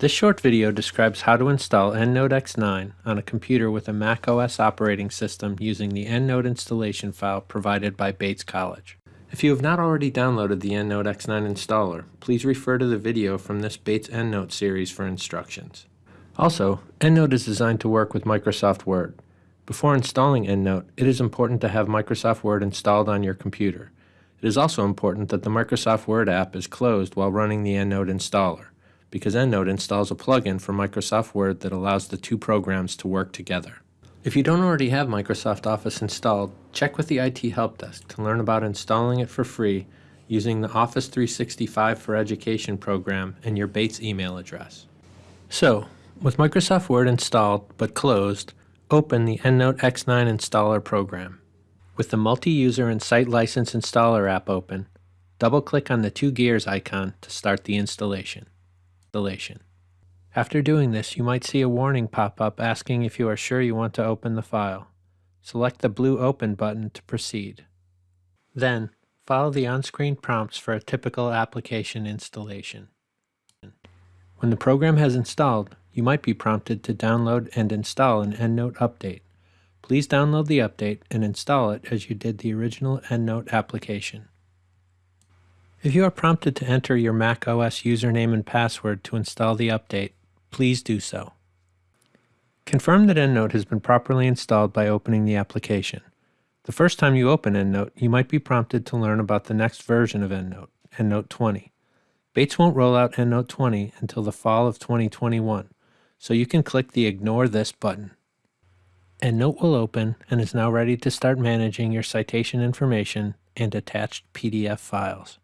This short video describes how to install EndNote X9 on a computer with a Mac OS operating system using the EndNote installation file provided by Bates College. If you have not already downloaded the EndNote X9 installer, please refer to the video from this Bates EndNote series for instructions. Also, EndNote is designed to work with Microsoft Word. Before installing EndNote, it is important to have Microsoft Word installed on your computer. It is also important that the Microsoft Word app is closed while running the EndNote installer because EndNote installs a plugin for Microsoft Word that allows the two programs to work together. If you don't already have Microsoft Office installed, check with the IT Help Desk to learn about installing it for free using the Office 365 for Education program and your Bates email address. So, with Microsoft Word installed but closed, open the EndNote X9 installer program. With the multi-user and site license installer app open, double-click on the two gears icon to start the installation installation. After doing this, you might see a warning pop up asking if you are sure you want to open the file. Select the blue Open button to proceed. Then, follow the on-screen prompts for a typical application installation. When the program has installed, you might be prompted to download and install an EndNote update. Please download the update and install it as you did the original EndNote application. If you are prompted to enter your Mac OS username and password to install the update, please do so. Confirm that EndNote has been properly installed by opening the application. The first time you open EndNote, you might be prompted to learn about the next version of EndNote, EndNote 20. Bates won't roll out EndNote 20 until the fall of 2021, so you can click the Ignore This button. EndNote will open and is now ready to start managing your citation information and attached PDF files.